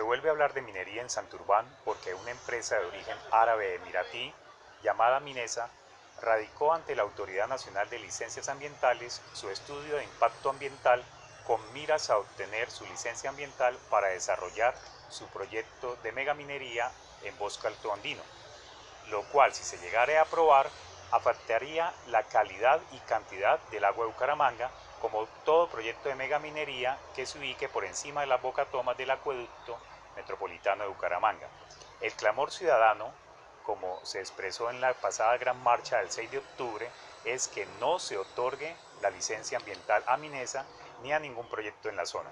vuelve a hablar de minería en Santurbán porque una empresa de origen árabe emiratí llamada Minesa radicó ante la Autoridad Nacional de Licencias Ambientales su estudio de impacto ambiental con miras a obtener su licencia ambiental para desarrollar su proyecto de megaminería en Bosque Alto Andino, lo cual si se llegara a aprobar afectaría la calidad y cantidad del agua de Bucaramanga como todo proyecto de megaminería que se ubique por encima de las bocatomas del acueducto metropolitano de Bucaramanga. El clamor ciudadano, como se expresó en la pasada gran marcha del 6 de octubre, es que no se otorgue la licencia ambiental a Minesa ni a ningún proyecto en la zona.